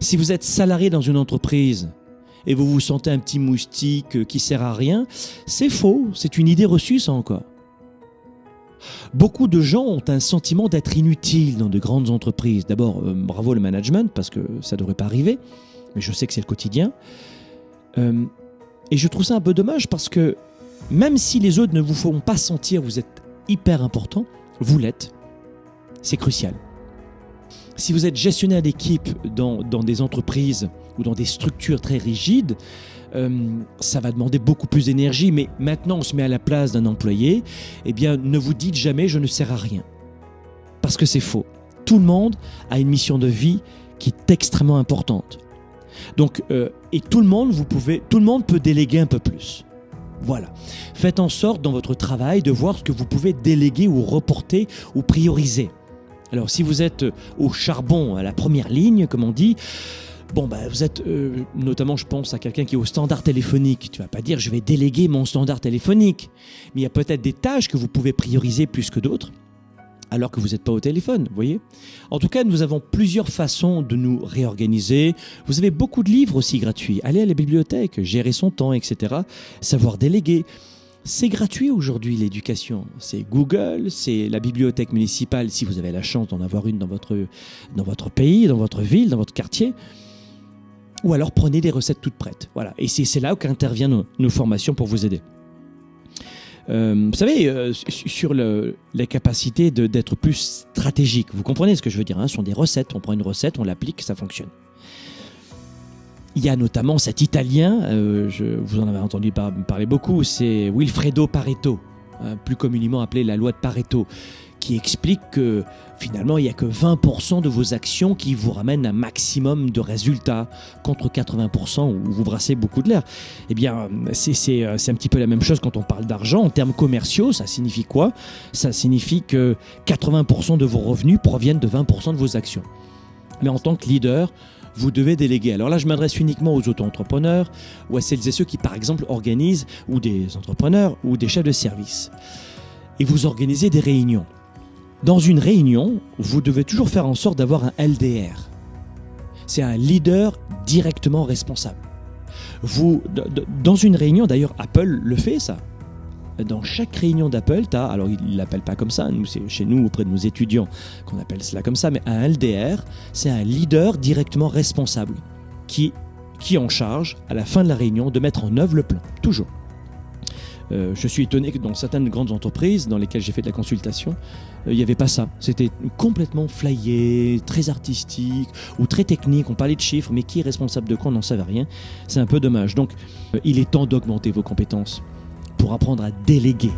Si vous êtes salarié dans une entreprise et vous vous sentez un petit moustique euh, qui sert à rien, c'est faux, c'est une idée reçue ça encore. Beaucoup de gens ont un sentiment d'être inutiles dans de grandes entreprises. D'abord, euh, bravo le management, parce que ça ne devrait pas arriver, mais je sais que c'est le quotidien. Euh, et je trouve ça un peu dommage parce que même si les autres ne vous font pas sentir vous êtes hyper important, vous l'êtes. C'est crucial. Si vous êtes gestionnaire d'équipe dans, dans, des entreprises ou dans des structures très rigides, euh, ça va demander beaucoup plus d'énergie. Mais maintenant, on se met à la place d'un employé. Eh bien, ne vous dites jamais je ne sers à rien. Parce que c'est faux. Tout le monde a une mission de vie qui est extrêmement importante. Euh, et tout le monde, tout le monde peut déléguer un peu plus. Voilà. Faites en sorte dans votre travail de voir ce que vous pouvez déléguer ou reporter ou prioriser. Alors si vous êtes au charbon, à la première ligne, comme on dit, bon, bah, vous êtes, euh, notamment je pense à quelqu'un qui est au standard téléphonique, tu vas pas dire je vais déléguer mon standard téléphonique, mais il y a peut-être des tâches que vous pouvez prioriser plus que d'autres alors que vous n'êtes pas au téléphone, vous voyez En tout cas, nous avons plusieurs façons de nous réorganiser. Vous avez beaucoup de livres aussi gratuits. Allez à la bibliothèque, gérer son temps, etc. Savoir déléguer. C'est gratuit aujourd'hui l'éducation. C'est Google, c'est la bibliothèque municipale si vous avez la chance d'en avoir une dans votre, dans votre pays, dans votre ville, dans votre quartier. Ou alors prenez des recettes toutes prêtes. Voilà. Et c'est là qu'interviennent nos, nos formations pour vous aider. Euh, vous savez, euh, sur le, la capacité d'être plus stratégique, vous comprenez ce que je veux dire hein Ce sont des recettes, on prend une recette, on l'applique, ça fonctionne. Il y a notamment cet Italien, euh, je, vous en avez entendu parler beaucoup, c'est Wilfredo Pareto, hein, plus communément appelé la loi de Pareto, qui explique que finalement, il n'y a que 20% de vos actions qui vous ramènent un maximum de résultats contre 80% où vous brassez beaucoup de l'air. Eh bien, c'est un petit peu la même chose quand on parle d'argent. En termes commerciaux, ça signifie quoi? Ça signifie que 80% de vos revenus proviennent de 20% de vos actions. Mais en tant que leader, vous devez déléguer. Alors là, je m'adresse uniquement aux auto-entrepreneurs ou à celles et ceux qui, par exemple, organisent, ou des entrepreneurs, ou des chefs de service. Et vous organisez des réunions. Dans une réunion, vous devez toujours faire en sorte d'avoir un LDR. C'est un leader directement responsable. Vous, dans une réunion, d'ailleurs Apple le fait ça. Dans chaque réunion d'Apple, tu as, alors il ne l'appelle pas comme ça, c'est chez nous auprès de nos étudiants qu'on appelle cela comme ça, mais un LDR, c'est un leader directement responsable qui, qui en charge à la fin de la réunion de mettre en œuvre le plan, toujours. Euh, je suis étonné que dans certaines grandes entreprises dans lesquelles j'ai fait de la consultation, euh, il n'y avait pas ça. C'était complètement flyé, très artistique ou très technique. On parlait de chiffres, mais qui est responsable de quoi On n'en savait rien. C'est un peu dommage. Donc, euh, il est temps d'augmenter vos compétences pour apprendre à déléguer